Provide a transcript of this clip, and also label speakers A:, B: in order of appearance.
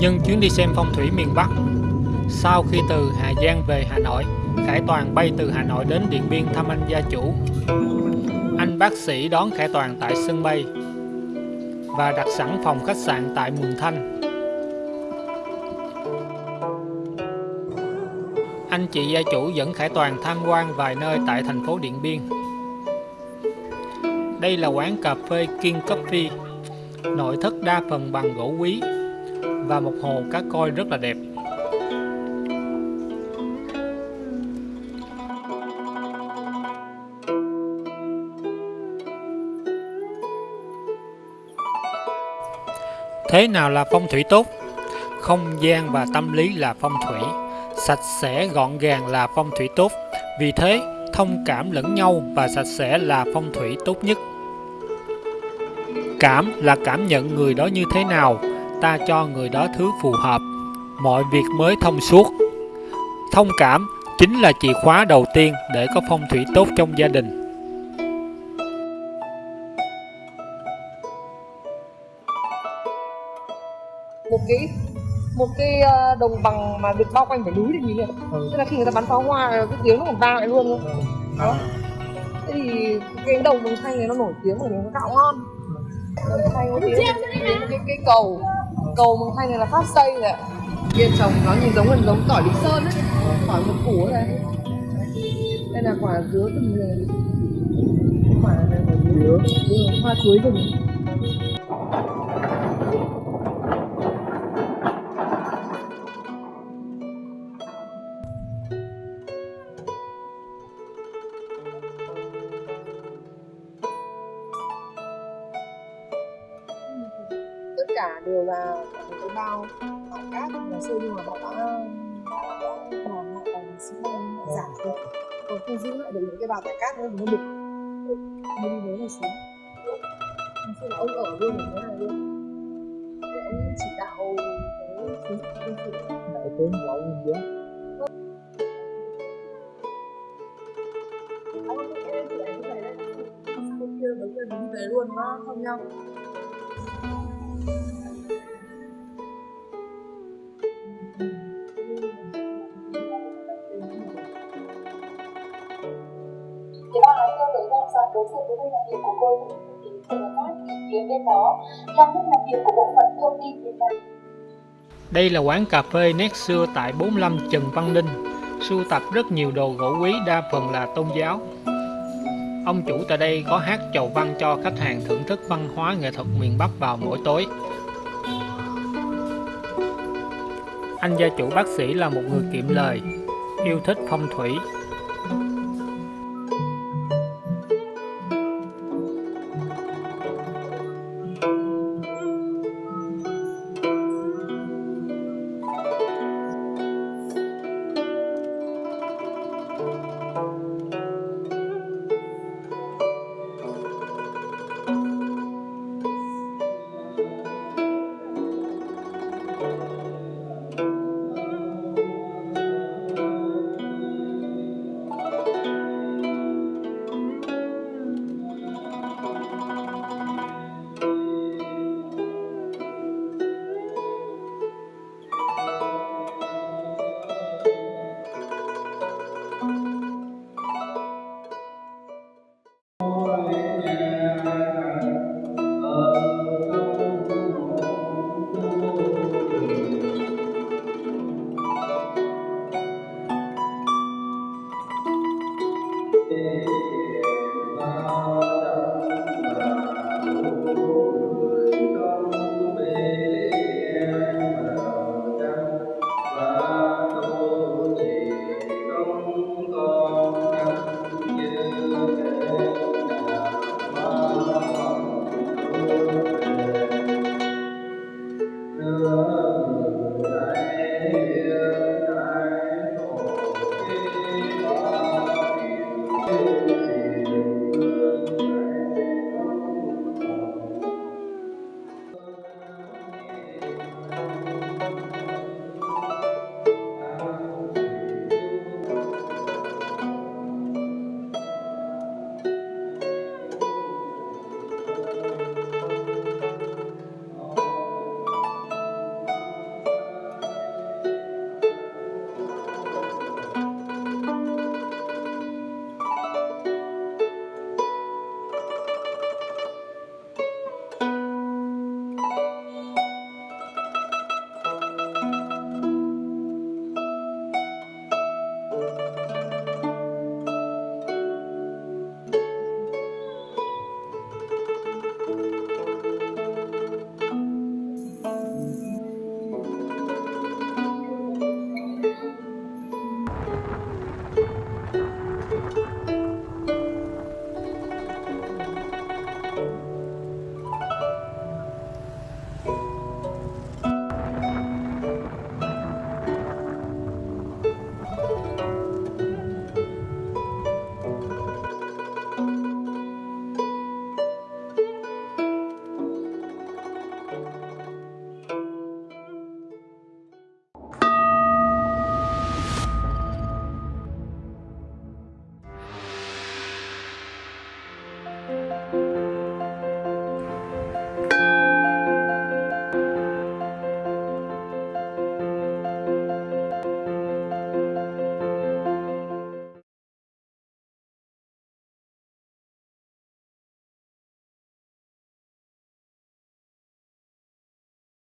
A: Nhưng chuyến đi xem phong thủy miền Bắc, Sau khi từ Hà Giang về Hà Nội, Khải Toàn bay từ Hà Nội đến Điện Biên thăm anh gia chủ. Anh bác sĩ đón Khải Toàn tại sân bay Và đặt sẵn phòng khách sạn tại Mường Thanh. Anh chị gia chủ dẫn Khải Toàn tham quan vài nơi tại thành phố Điện Biên. Đây là quán cà phê King Coffee. Nội thất đa phần bằng gỗ quý và một hồ cá coi rất là đẹp. Thế nào là phong thủy tốt? Không gian và tâm lý là phong thủy, sạch sẽ gọn gàng là phong thủy tốt. Vì thế, thông cảm lẫn nhau và sạch sẽ là phong thủy tốt nhất. Cảm là cảm nhận người đó như thế nào, ta cho người đó thứ phù hợp, mọi việc mới thông suốt. Thông cảm chính là chìa khóa đầu tiên để có phong thủy tốt trong gia đình.
B: một cái một cái ờ, đồng bằng mà được bao quanh phải núi thì nhìn được
A: Ừ.
B: tức là khi người ta bắn pháo hoa cái tiếng nó còn vang lại luôn luôn đó. Thế thì cái đồng đồng xanh này nó nổi tiếng bởi nó gạo ngon. Đồng xanh đến cái cái cầu. Cầu mường thanh này là phát xây rồi ạ. kia trồng nó nhìn giống gần giống tỏi lý sơn ấy. Tỏi một củ này. Đây là quả dứa rừng người. Quả này là dứa. Dứa hoa chuối rừng cả đều là một cái bao bãi cát ngày xưa nhưng mà họ đã hạ tầng xi măng giảm rồi còn không giữ lại được những cái bao tải cát nữa thì nó đục nó đi đấy này xuống. Ngày xưa là ông ở luôn ở thế này luôn. Để ông chỉ đạo cái chính sách quân sự
A: Đại tướng Giáp
B: ông ấy em thì anh này đấy bên kia với kia đi về luôn nó thông nhau
C: đối diện với nơi làm việc của cô thì sự phát phía bên đó là nơi làm việc của bộ phận thông tin Việt Nam.
A: Đây là quán cà phê nét xưa tại 45 Trần Văn Ninh, sưu tập rất nhiều đồ gỗ quý đa phần là tôn giáo. Ông chủ tại đây có hát chầu văn cho khách hàng thưởng thức văn hóa nghệ thuật miền Bắc vào mỗi tối. Anh gia chủ bác sĩ là một người kiệm lời, yêu thích phong thủy.